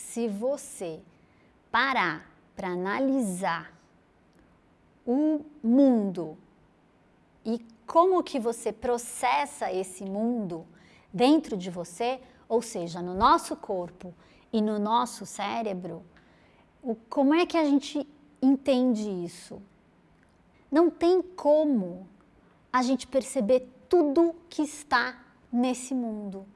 se você parar para analisar o mundo e como que você processa esse mundo dentro de você, ou seja, no nosso corpo e no nosso cérebro, o, como é que a gente entende isso? Não tem como a gente perceber tudo que está nesse mundo.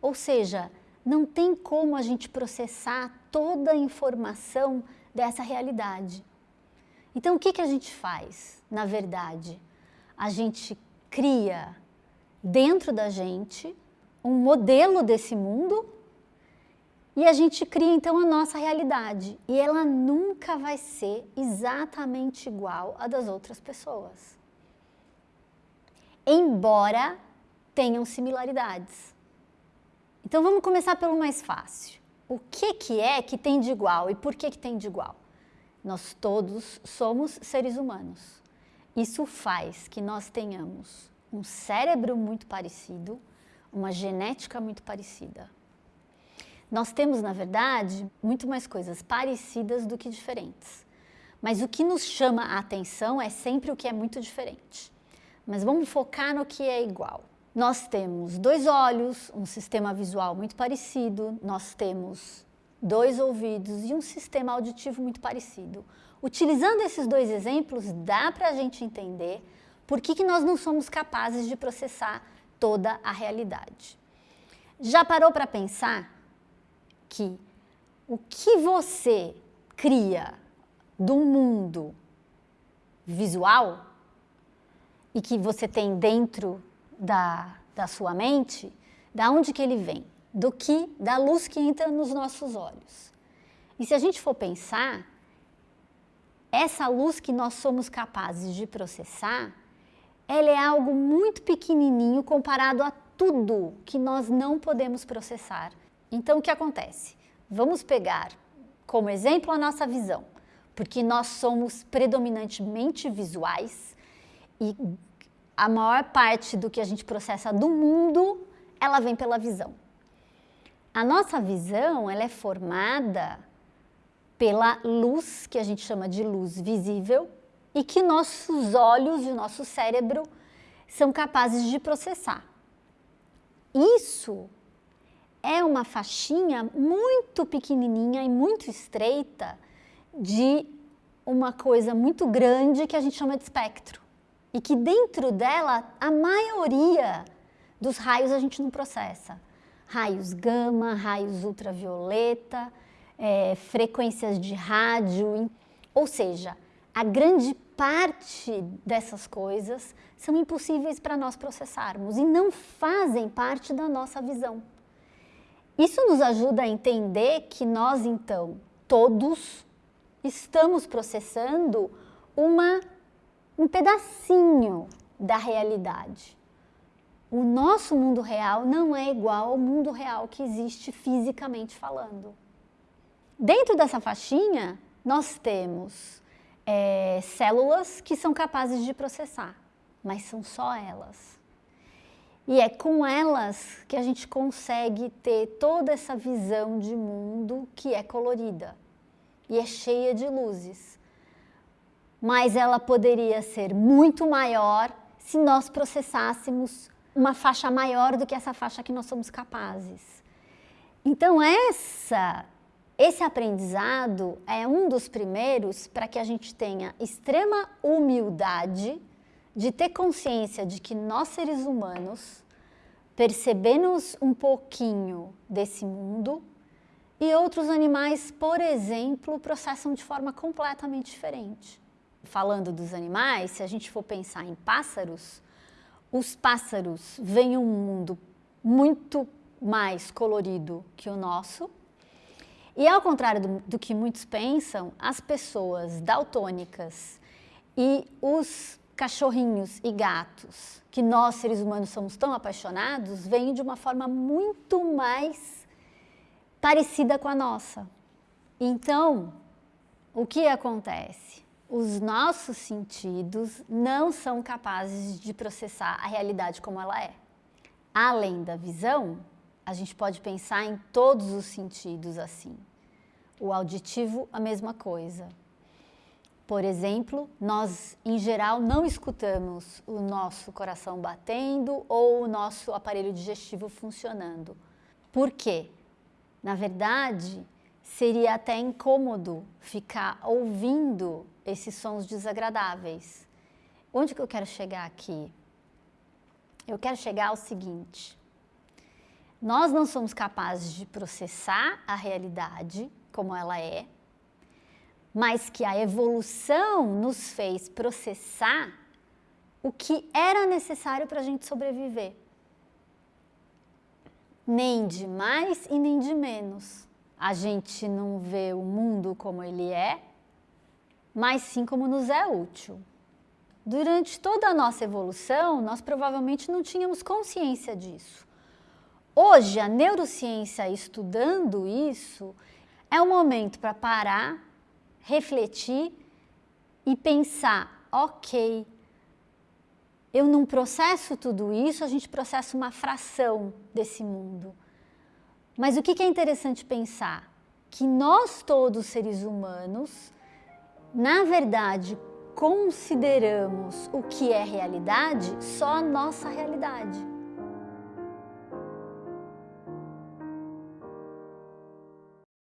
Ou seja, não tem como a gente processar toda a informação dessa realidade. Então, o que, que a gente faz, na verdade? A gente cria dentro da gente um modelo desse mundo e a gente cria então a nossa realidade. E ela nunca vai ser exatamente igual à das outras pessoas. Embora tenham similaridades. Então vamos começar pelo mais fácil. O que, que é que tem de igual e por que, que tem de igual? Nós todos somos seres humanos. Isso faz que nós tenhamos um cérebro muito parecido, uma genética muito parecida. Nós temos, na verdade, muito mais coisas parecidas do que diferentes. Mas o que nos chama a atenção é sempre o que é muito diferente. Mas vamos focar no que é igual. Nós temos dois olhos, um sistema visual muito parecido, nós temos dois ouvidos e um sistema auditivo muito parecido. Utilizando esses dois exemplos, dá para a gente entender por que, que nós não somos capazes de processar toda a realidade. Já parou para pensar que o que você cria do mundo visual e que você tem dentro da, da sua mente, da onde que ele vem? do que da luz que entra nos nossos olhos. E se a gente for pensar, essa luz que nós somos capazes de processar, ela é algo muito pequenininho comparado a tudo que nós não podemos processar. Então, o que acontece? Vamos pegar como exemplo a nossa visão, porque nós somos predominantemente visuais e a maior parte do que a gente processa do mundo, ela vem pela visão. A nossa visão ela é formada pela luz, que a gente chama de luz visível, e que nossos olhos e o nosso cérebro são capazes de processar. Isso é uma faixinha muito pequenininha e muito estreita de uma coisa muito grande que a gente chama de espectro. E que dentro dela, a maioria dos raios a gente não processa raios gama, raios ultravioleta, é, frequências de rádio, ou seja, a grande parte dessas coisas são impossíveis para nós processarmos e não fazem parte da nossa visão. Isso nos ajuda a entender que nós, então, todos estamos processando uma, um pedacinho da realidade o nosso mundo real não é igual ao mundo real que existe fisicamente falando. Dentro dessa faixinha, nós temos é, células que são capazes de processar, mas são só elas. E é com elas que a gente consegue ter toda essa visão de mundo que é colorida e é cheia de luzes. Mas ela poderia ser muito maior se nós processássemos uma faixa maior do que essa faixa que nós somos capazes. Então essa esse aprendizado é um dos primeiros para que a gente tenha extrema humildade de ter consciência de que nós seres humanos percebemos um pouquinho desse mundo e outros animais, por exemplo, processam de forma completamente diferente. Falando dos animais, se a gente for pensar em pássaros, os pássaros veem um mundo muito mais colorido que o nosso. E ao contrário do, do que muitos pensam, as pessoas daltônicas e os cachorrinhos e gatos, que nós seres humanos somos tão apaixonados, veem de uma forma muito mais parecida com a nossa. Então, o que acontece? Os nossos sentidos não são capazes de processar a realidade como ela é. Além da visão, a gente pode pensar em todos os sentidos assim. O auditivo, a mesma coisa. Por exemplo, nós em geral não escutamos o nosso coração batendo ou o nosso aparelho digestivo funcionando. Por quê? Na verdade, seria até incômodo ficar ouvindo esses sons desagradáveis. Onde que eu quero chegar aqui? Eu quero chegar ao seguinte: nós não somos capazes de processar a realidade como ela é, mas que a evolução nos fez processar o que era necessário para a gente sobreviver. Nem de mais e nem de menos. A gente não vê o mundo como ele é, mas sim como nos é útil. Durante toda a nossa evolução, nós provavelmente não tínhamos consciência disso. Hoje, a neurociência estudando isso, é o momento para parar, refletir e pensar: ok, eu não processo tudo isso, a gente processa uma fração desse mundo. Mas o que é interessante pensar? Que nós todos seres humanos, na verdade, consideramos o que é realidade só a nossa realidade.